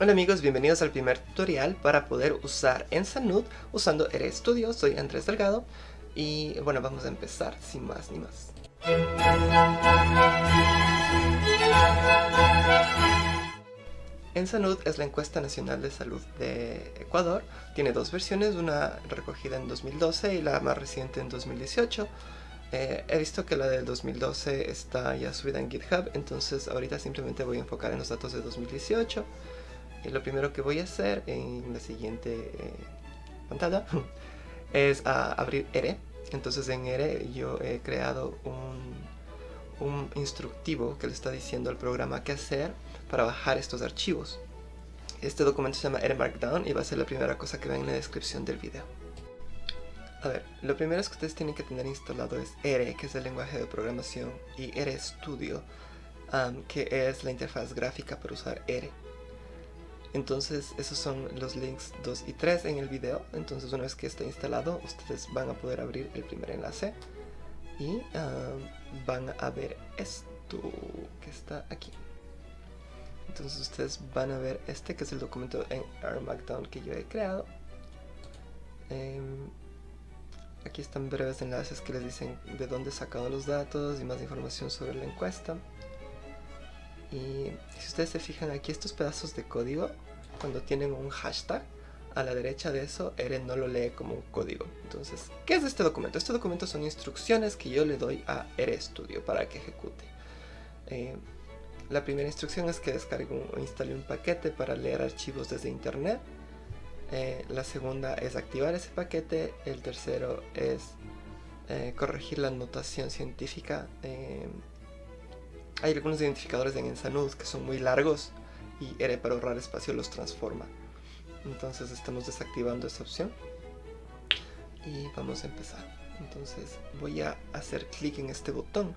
Hola amigos, bienvenidos al primer tutorial para poder usar Ensanud usando RStudio. Soy Andrés Delgado y bueno, vamos a empezar sin más ni más. Ensanud es la encuesta nacional de salud de Ecuador. Tiene dos versiones, una recogida en 2012 y la más reciente en 2018. Eh, he visto que la del 2012 está ya subida en GitHub, entonces ahorita simplemente voy a enfocar en los datos de 2018. Lo primero que voy a hacer en la siguiente eh, pantalla es abrir R. Entonces en R yo he creado un, un instructivo que le está diciendo al programa qué hacer para bajar estos archivos. Este documento se llama R Markdown y va a ser la primera cosa que ven en la descripción del video. A ver, lo primero que ustedes tienen que tener instalado es R, que es el lenguaje de programación, y RStudio, um, que es la interfaz gráfica para usar R. Entonces esos son los links 2 y 3 en el video. Entonces una vez que esté instalado ustedes van a poder abrir el primer enlace y um, van a ver esto que está aquí. Entonces ustedes van a ver este que es el documento en R Markdown que yo he creado. Em, aquí están breves enlaces que les dicen de dónde he sacado los datos y más información sobre la encuesta. Y si ustedes se fijan aquí estos pedazos de código, cuando tienen un hashtag, a la derecha de eso, Eren no lo lee como un código. Entonces, ¿qué es este documento? Este documento son instrucciones que yo le doy a RStudio para que ejecute. Eh, la primera instrucción es que descargue o instale un paquete para leer archivos desde internet. Eh, la segunda es activar ese paquete. El tercero es eh, corregir la notación científica hay algunos identificadores en Ensanud que son muy largos y R para ahorrar espacio los transforma. Entonces estamos desactivando esta opción y vamos a empezar. Entonces voy a hacer clic en este botón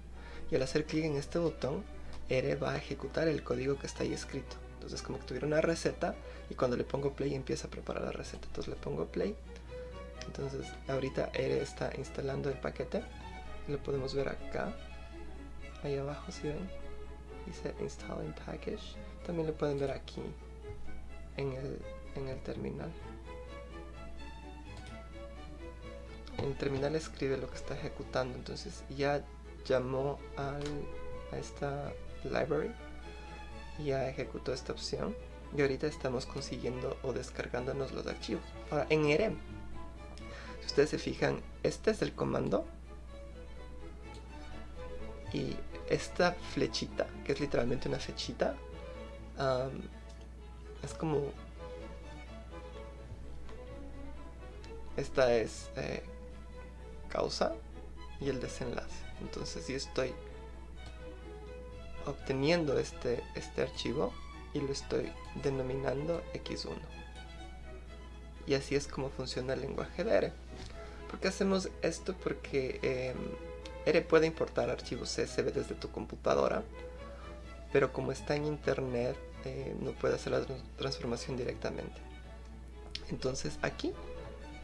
y al hacer clic en este botón R va a ejecutar el código que está ahí escrito. Entonces como que tuviera una receta y cuando le pongo play empieza a preparar la receta. Entonces le pongo play. Entonces ahorita R está instalando el paquete. Lo podemos ver acá ahí abajo si ven dice install in package también lo pueden ver aquí en el, en el terminal. En el terminal escribe lo que está ejecutando entonces ya llamó al, a esta library ya ejecutó esta opción. Y ahorita estamos consiguiendo o descargándonos los archivos. Ahora en EREM si ustedes se fijan este es el comando y esta flechita, que es literalmente una flechita, es como... Esta es eh, causa y el desenlace. Entonces yo estoy obteniendo este, este archivo y lo estoy denominando x1. Y así es como funciona el lenguaje de R. ¿Por qué hacemos esto? Porque em, R puede importar archivos CSV desde tu computadora, pero como está en internet eh, no puede hacer la transformación directamente. Entonces aquí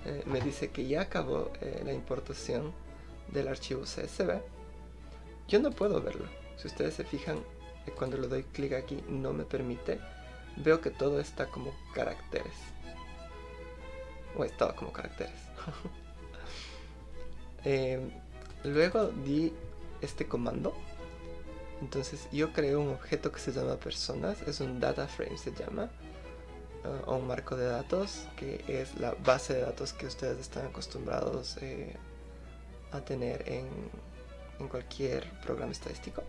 eh, me dice que ya acabó eh, la importación del archivo CSV. Yo no puedo verlo. Si ustedes se fijan, cuando le doy clic aquí no me permite. Veo que todo está como caracteres. O estaba como caracteres. Luego di este comando. Entonces yo creo un objeto que se llama personas, es un data frame se llama, uh, o un marco de datos, que es la base de datos que ustedes están acostumbrados eh, a tener en, en cualquier programa estadístico.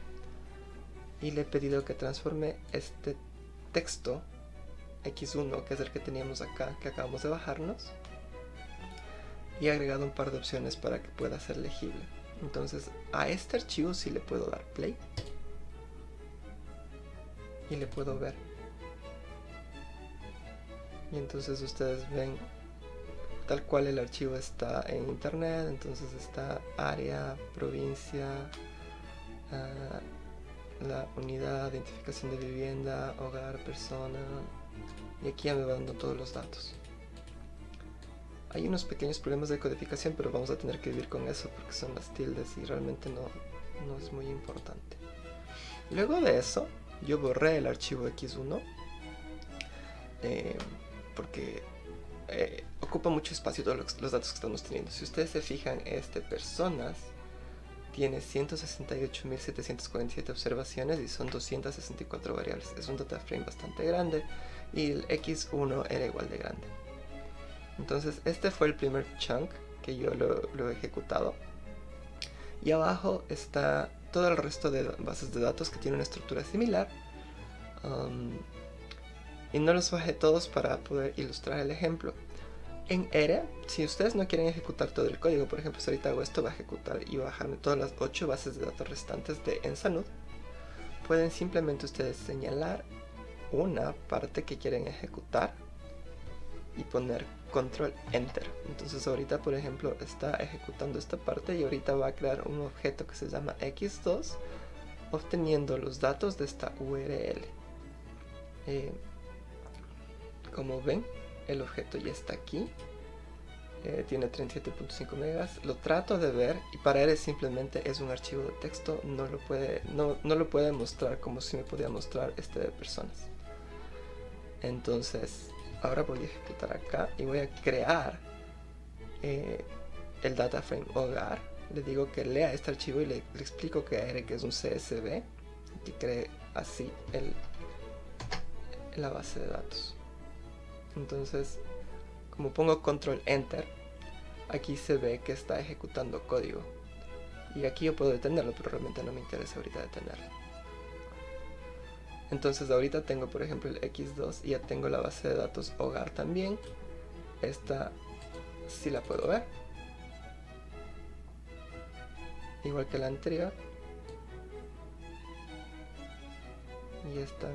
Y le he pedido que transforme este texto x1, que es el que teníamos acá, que acabamos de bajarnos, y he agregado un par de opciones para que pueda ser legible. Entonces a este archivo sí le puedo dar play. Y le puedo ver. Y entonces ustedes ven tal cual el archivo está en internet. Entonces está área, provincia, ah, la unidad, identificación de vivienda, hogar, persona. Y aquí ya me va dando todos los datos. Hay unos pequeños problemas de codificación, pero vamos a tener que vivir con eso porque son las tildes y realmente no, no es muy importante. Luego de eso, yo borré el archivo x1 eh, porque eh, ocupa mucho espacio todos los, datos que estamos teniendo. Si ustedes se fijan, este personas tiene 168.747 observaciones y son 264 variables. Es un data frame bastante grande y el x1 era igual de grande. Entonces este fue el primer chunk que yo lo, he ejecutado. Y abajo está todo el resto de bases de datos que tienen una estructura similar. Um, y no los bajé todos para poder ilustrar el ejemplo. En R, si ustedes no quieren ejecutar todo el código, por ejemplo, si ahorita hago esto, va a ejecutar y va a bajarme todas las 8 bases de datos restantes de Ensanud, pueden simplemente ustedes señalar una parte que quieren ejecutar y poner control enter. Entonces ahorita, por ejemplo, está ejecutando esta parte y ahorita va a crear un objeto que se llama x2 obteniendo los datos de esta URL. Eh, como ven, el objeto ya está aquí. Eh, tiene 37.5 megas. Lo trato de ver y para él simplemente es un archivo de texto. No lo puede, no, lo puede mostrar como si me podía mostrar este de personas. Entonces, ahora voy a ejecutar acá y voy a crear eh, el data frame hogar. Le digo que lea este archivo y le, explico que que es un CSV que cree así el, la base de datos. Entonces como pongo control enter aquí se ve que está ejecutando código. Y aquí yo puedo detenerlo pero realmente no me interesa ahorita detenerlo entonces ahorita tengo por ejemplo el x2 y ya tengo la base de datos hogar también esta sí la puedo ver igual que la anterior y están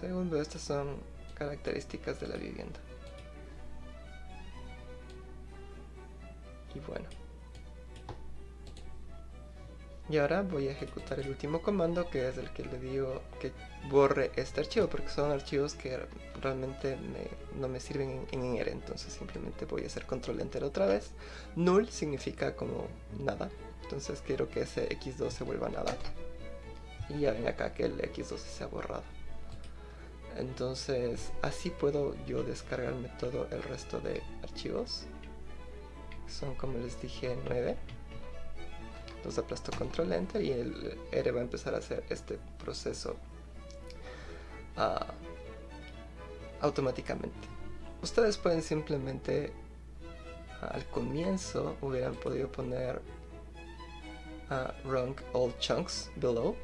según veo estas son características de la vivienda. Y bueno. Y ahora voy a ejecutar el último comando que es el que le digo que borre este archivo porque son archivos que realmente no me sirven en, en entonces simplemente voy a hacer control enter otra vez. Null significa como nada, entonces quiero que ese x2 se vuelva nada. Y ya ven acá que el x2 se ha borrado entonces así puedo yo descargarme todo el resto de archivos son como les dije 9 los aplasto control enter y el R va a empezar a hacer este proceso ah, automáticamente. Ustedes pueden simplemente al comienzo hubieran podido poner uh, run all chunks below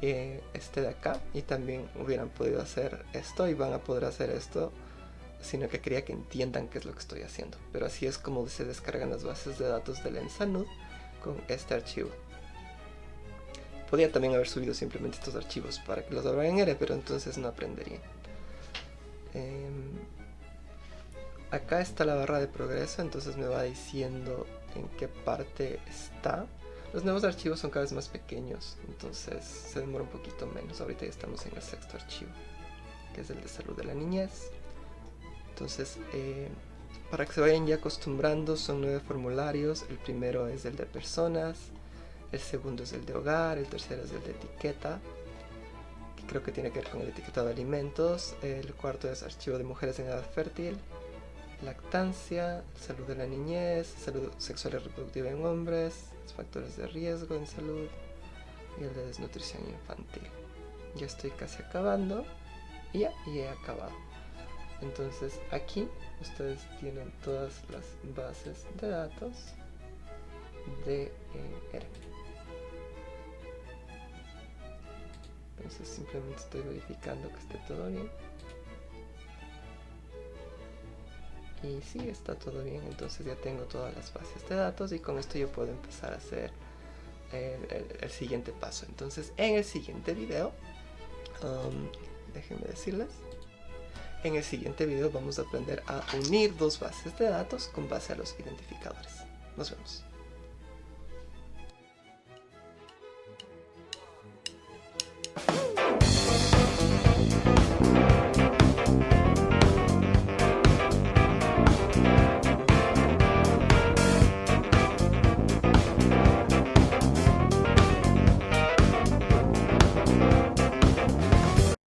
eh, este de acá y también hubieran podido hacer esto y van a poder hacer esto sino que quería que entiendan qué es lo que estoy haciendo pero así es como se descargan las bases de datos del Ensanud con este archivo podía también haber subido simplemente estos archivos para que los abran en R pero entonces no aprendería em, acá está la barra de progreso entonces me va diciendo en qué parte está los nuevos archivos son cada vez más pequeños, entonces se demora un poquito menos. Ahorita ya estamos en el sexto archivo, que es el de salud de la niñez. Entonces, eh, para que se vayan ya acostumbrando, son nueve formularios. El primero es el de personas, el segundo es el de hogar, el tercero es el de etiqueta, que creo que tiene que ver con el etiquetado de alimentos. El cuarto es archivo de mujeres en edad fértil, lactancia, salud de la niñez, salud sexual y reproductiva en hombres, factores de riesgo en salud y el de desnutrición infantil. Ya estoy casi acabando ya y he acabado. Entonces aquí ustedes tienen todas las bases de datos de eh, R. Entonces simplemente estoy verificando que esté todo bien. y sí está todo bien entonces ya tengo todas las bases de datos y con esto yo puedo empezar a hacer el, siguiente paso entonces en el siguiente video um, déjenme decirles en el siguiente video vamos a aprender a unir dos bases de datos con base a los identificadores. Nos vemos